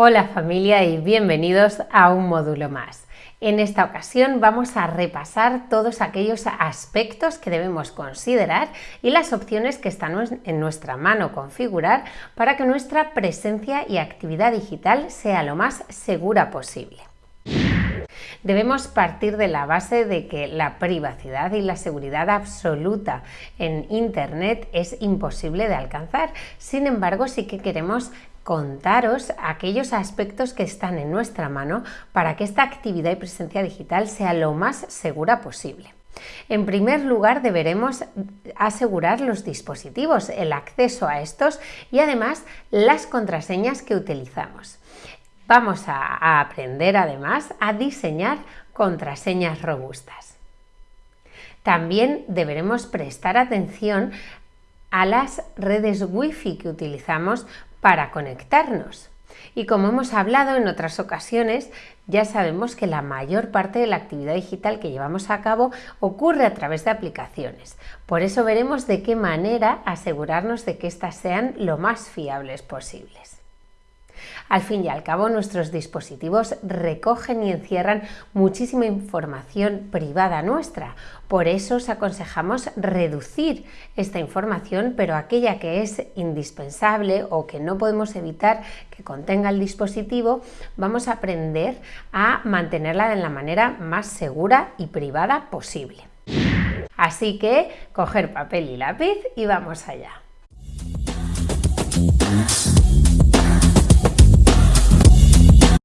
Hola familia y bienvenidos a un módulo más. En esta ocasión vamos a repasar todos aquellos aspectos que debemos considerar y las opciones que están en nuestra mano configurar para que nuestra presencia y actividad digital sea lo más segura posible. Debemos partir de la base de que la privacidad y la seguridad absoluta en Internet es imposible de alcanzar. Sin embargo, sí que queremos contaros aquellos aspectos que están en nuestra mano para que esta actividad y presencia digital sea lo más segura posible. En primer lugar, deberemos asegurar los dispositivos, el acceso a estos y además las contraseñas que utilizamos. Vamos a, aprender además a diseñar contraseñas robustas. También deberemos prestar atención a las redes Wi-Fi que utilizamos para conectarnos. Y como hemos hablado en otras ocasiones, ya sabemos que la mayor parte de la actividad digital que llevamos a cabo ocurre a través de aplicaciones. Por eso veremos de qué manera asegurarnos de que éstas sean lo más fiables posibles. Al fin y al cabo, nuestros dispositivos recogen y encierran muchísima información privada nuestra. Por eso os aconsejamos reducir esta información, pero aquella que es indispensable o que no podemos evitar que contenga el dispositivo, vamos a aprender a mantenerla de la manera más segura y privada posible. Así que coger papel y lápiz y vamos allá.